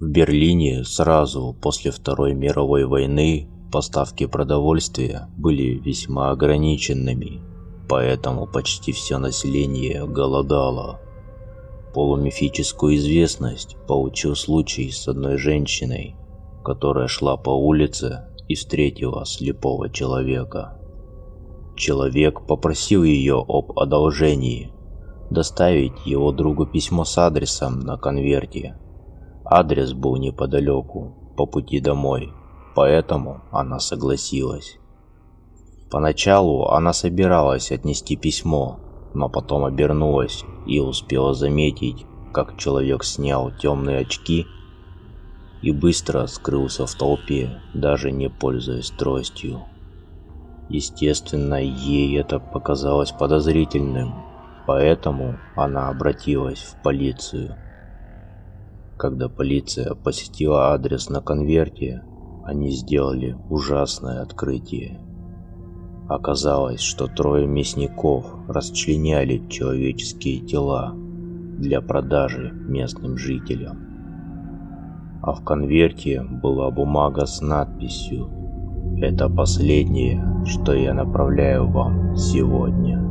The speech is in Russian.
Берлине сразу после Второй мировой войны поставки продовольствия были весьма ограниченными, поэтому почти все население голодало. Полумифическую известность получил случай с одной женщиной, которая шла по улице и встретила слепого человека. Человек попросил ее об одолжении доставить его другу письмо с адресом на конверте. Адрес был неподалеку, по пути домой, поэтому она согласилась. Поначалу она собиралась отнести письмо, но потом обернулась и успела заметить, как человек снял темные очки и быстро скрылся в толпе, даже не пользуясь тростью. Естественно, ей это показалось подозрительным, поэтому она обратилась в полицию. Когда полиция посетила адрес на конверте, они сделали ужасное открытие. Оказалось, что трое мясников расчленяли человеческие тела для продажи местным жителям. А в конверте была бумага с надписью «Это последнее, что я направляю вам сегодня».